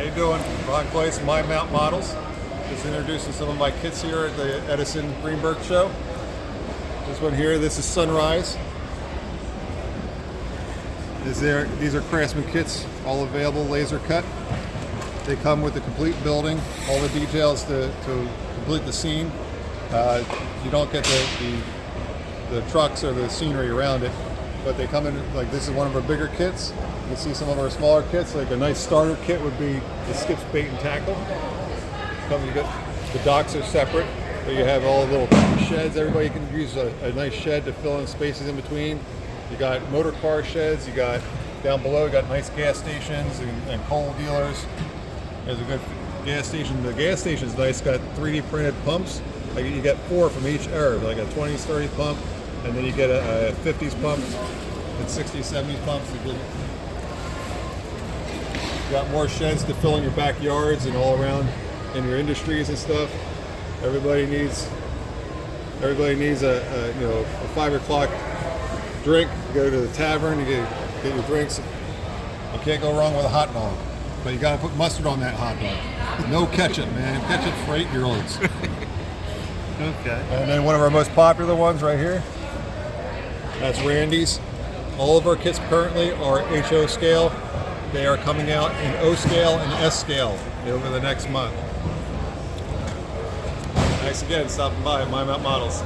How you doing? Ron Place, My Mount Models. Just introducing some of my kits here at the Edison Greenberg Show. This one here, this is Sunrise. These are, these are Craftsman kits, all available, laser cut. They come with the complete building, all the details to, to complete the scene. Uh, you don't get the, the, the trucks or the scenery around it, but they come in, like this is one of our bigger kits. You see some of our smaller kits, like a nice starter kit would be the skips bait and tackle. Come, you get, the docks are separate, but you have all the little sheds. Everybody can use a, a nice shed to fill in spaces in between. You got motor car sheds, you got down below, you got nice gas stations and, and coal dealers. There's a good gas station. The gas station is nice, got 3D printed pumps. Like you get four from each era, like a 20s, 30s pump, and then you get a, a 50s pump and 60s, 70s pumps. You got more sheds to fill in your backyards and all around in your industries and stuff. Everybody needs everybody needs a, a you know a five o'clock drink. You go to the tavern, you get, get your drinks. You can't go wrong with a hot dog, but you got to put mustard on that hot dog. No ketchup, man. Ketchup for eight-year-olds. Okay. And then one of our most popular ones right here. That's Randy's. All of our kits currently are HO scale. They are coming out in O scale and S scale over the next month. Thanks again stopping by at My Mount Models.